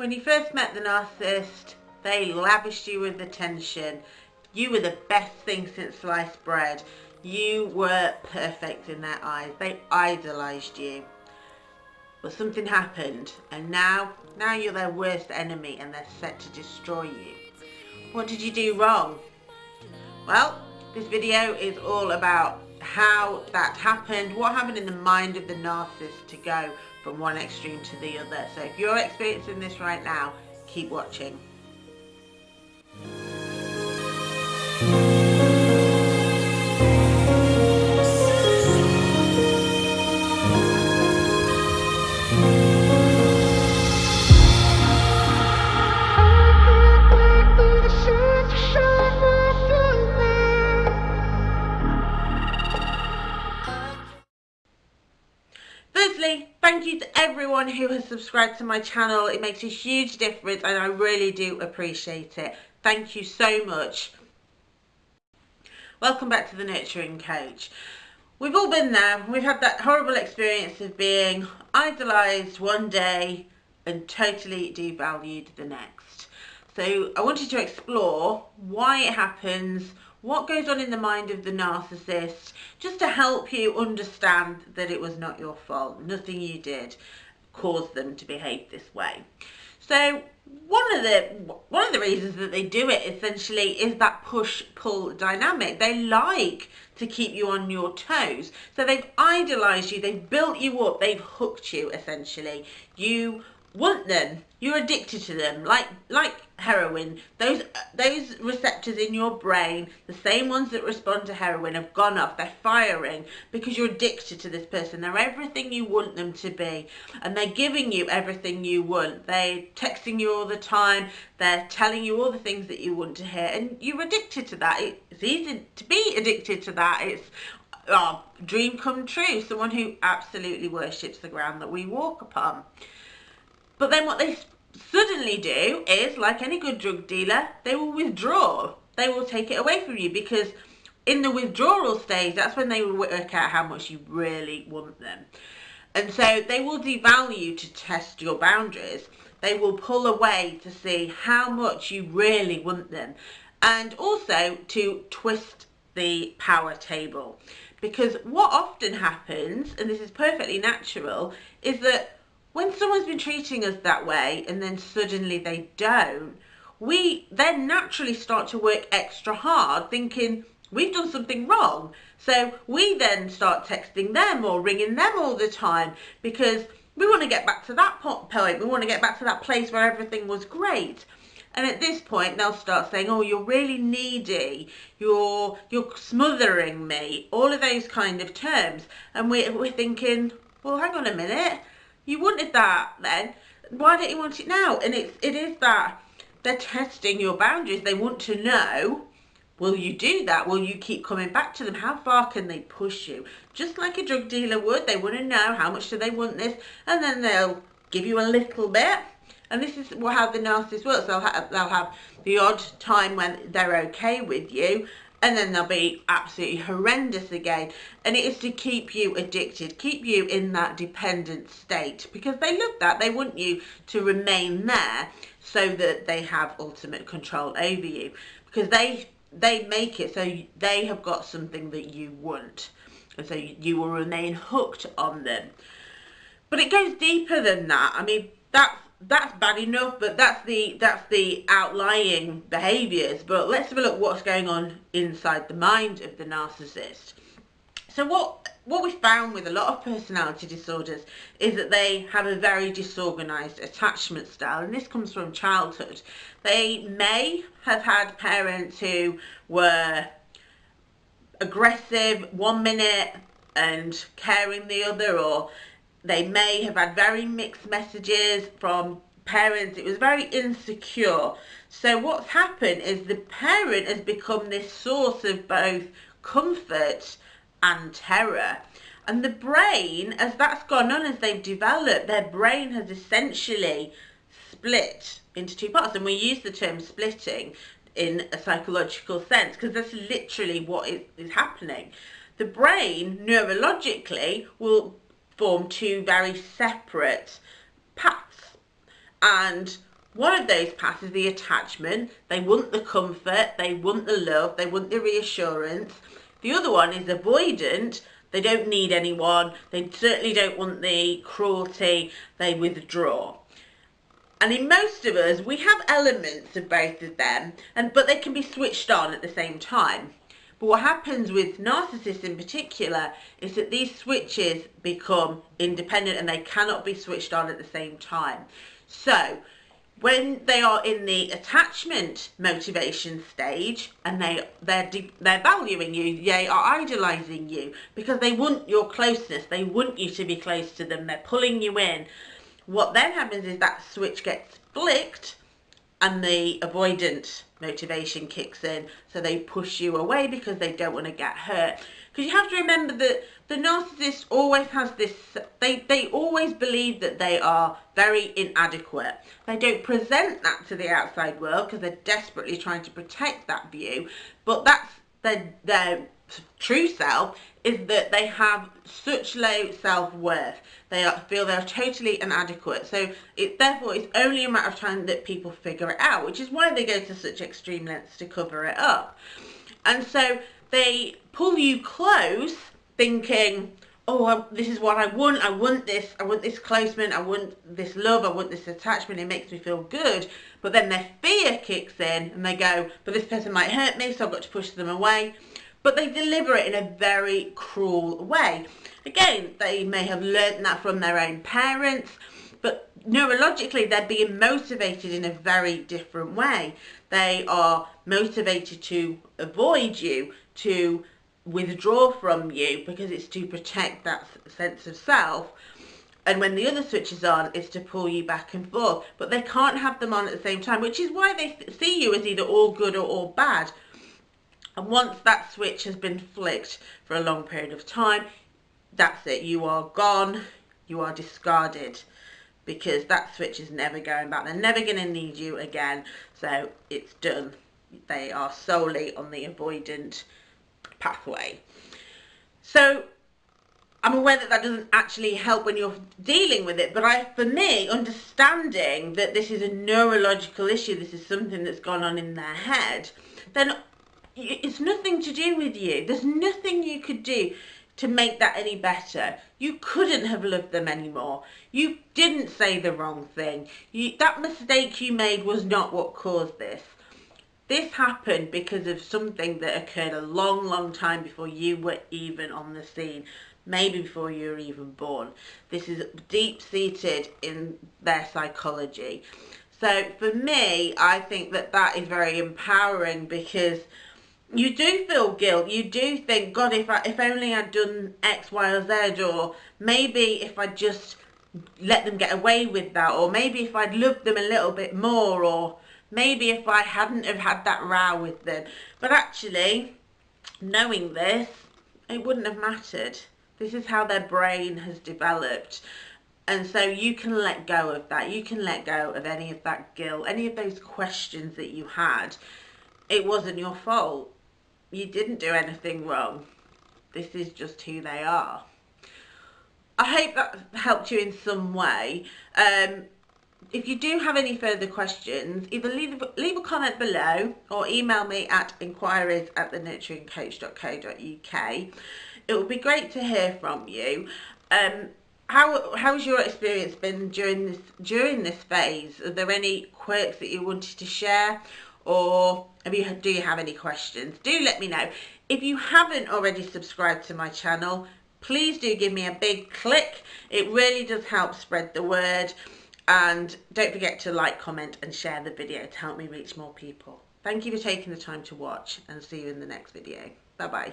When you first met the narcissist, they lavished you with attention. You were the best thing since sliced bread. You were perfect in their eyes. They idolised you. But something happened and now, now you're their worst enemy and they're set to destroy you. What did you do wrong? Well, this video is all about how that happened, what happened in the mind of the narcissist to go from one extreme to the other. So if you're experiencing this right now, keep watching. Thank you to everyone who has subscribed to my channel. It makes a huge difference and I really do appreciate it. Thank you so much. Welcome back to the Nurturing Coach. We've all been there. We've had that horrible experience of being idolised one day and totally devalued the next. So I wanted to explore why it happens, what goes on in the mind of the narcissist just to help you understand that it was not your fault. Nothing you did caused them to behave this way. So one of the one of the reasons that they do it essentially is that push pull dynamic. They like to keep you on your toes. So they've idolized you they've built you up they've hooked you essentially. You want them. You're addicted to them. Like like heroin those uh, those receptors in your brain the same ones that respond to heroin have gone off they're firing because you're addicted to this person. They're everything you want them to be. And they're giving you everything you want. They're texting you all the time. They're telling you all the things that you want to hear. And you're addicted to that. It's easy to be addicted to that. It's oh, dream come true. Someone who absolutely worships the ground that we walk upon. But then what they suddenly do is, like any good drug dealer, they will withdraw. They will take it away from you because in the withdrawal stage, that's when they will work out how much you really want them. And so they will devalue to test your boundaries. They will pull away to see how much you really want them. And also to twist the power table. Because what often happens, and this is perfectly natural, is that when someone's been treating us that way and then suddenly they don't, we then naturally start to work extra hard thinking we've done something wrong. So we then start texting them or ringing them all the time because we want to get back to that point. We want to get back to that place where everything was great. And at this point, they'll start saying, oh, you're really needy. You're, you're smothering me. All of those kind of terms. And we're, we're thinking, well, hang on a minute you wanted that then. Why don't you want it now? And it's, it is that they're testing your boundaries. They want to know, will you do that? Will you keep coming back to them? How far can they push you? Just like a drug dealer would. They want to know how much do they want this. And then they'll give you a little bit. And this is how the narcissist works. They'll they'll have the odd time when they're okay with you and then they'll be absolutely horrendous again. And it is to keep you addicted keep you in that dependent state because they love that. They want you to remain there so that they have ultimate control over you because they they make it so they have got something that you want and so you will remain hooked on them. But it goes deeper than that. I mean that's that's bad enough but that's the that's the outlying behaviors but let's have a look what's going on inside the mind of the narcissist. So what what we found with a lot of personality disorders is that they have a very disorganized attachment style and this comes from childhood. They may have had parents who were aggressive one minute and caring the other or they may have had very mixed messages from parents. It was very insecure. So what's happened is the parent has become this source of both comfort and terror. And the brain, as that's gone on, as they've developed, their brain has essentially split into two parts. And we use the term splitting in a psychological sense because that's literally what is, is happening. The brain, neurologically, will form two very separate paths. And One of those paths is the attachment. They want the comfort, they want the love, they want the reassurance. The other one is avoidant. They don't need anyone. They certainly don't want the cruelty. They withdraw. And in most of us, we have elements of both of them, and but they can be switched on at the same time. But what happens with narcissists in particular is that these switches become independent and they cannot be switched on at the same time. So when they are in the attachment motivation stage and they they're they're valuing you they are idolizing you because they want your closeness they want you to be close to them they're pulling you in what then happens is that switch gets flicked and the avoidant motivation kicks in. So they push you away because they don't want to get hurt. Because you have to remember that the narcissist always has this they they always believe that they are very inadequate. They don't present that to the outside world because they're desperately trying to protect that view but that's their their true self is that they have such low self-worth. They are, feel they're totally inadequate. So it therefore it's only a matter of time that people figure it out, which is why they go to such extreme lengths to cover it up. And so they pull you close thinking, oh, this is what I want. I want this. I want this closeness. I want this love. I want this attachment. It makes me feel good. But then their fear kicks in and they go, but this person might hurt me, so I've got to push them away but they deliver it in a very cruel way. Again, they may have learnt that from their own parents, but neurologically they're being motivated in a very different way. They are motivated to avoid you, to withdraw from you because it's to protect that sense of self. And when the other switch is on, it's to pull you back and forth. But they can't have them on at the same time, which is why they see you as either all good or all bad. And once that switch has been flicked for a long period of time, that's it. You are gone. You are discarded because that switch is never going back. They're never going to need you again. So it's done. They are solely on the avoidant pathway. So I'm aware that that doesn't actually help when you're dealing with it, but I, for me, understanding that this is a neurological issue, this is something that's gone on in their head, then it's nothing to do with you. There's nothing you could do to make that any better. You couldn't have loved them anymore. You didn't say the wrong thing. You, that mistake you made was not what caused this. This happened because of something that occurred a long, long time before you were even on the scene. Maybe before you were even born. This is deep-seated in their psychology. So for me, I think that that is very empowering because you do feel guilt. You do think, God, if I, if only I'd done X, Y, or Z, or maybe if I just let them get away with that, or maybe if I'd loved them a little bit more, or maybe if I hadn't have had that row with them. But actually, knowing this, it wouldn't have mattered. This is how their brain has developed. And so you can let go of that. You can let go of any of that guilt, any of those questions that you had. It wasn't your fault you didn't do anything wrong. This is just who they are. I hope that helped you in some way. Um, if you do have any further questions, either leave, leave a comment below or email me at inquiries at thenurturingcoach.co.uk. It would be great to hear from you. Um, how how's your experience been during this during this phase? Are there any quirks that you wanted to share or have you, do you have any questions? Do let me know. If you haven't already subscribed to my channel, please do give me a big click. It really does help spread the word. And don't forget to like, comment and share the video to help me reach more people. Thank you for taking the time to watch and see you in the next video. Bye bye.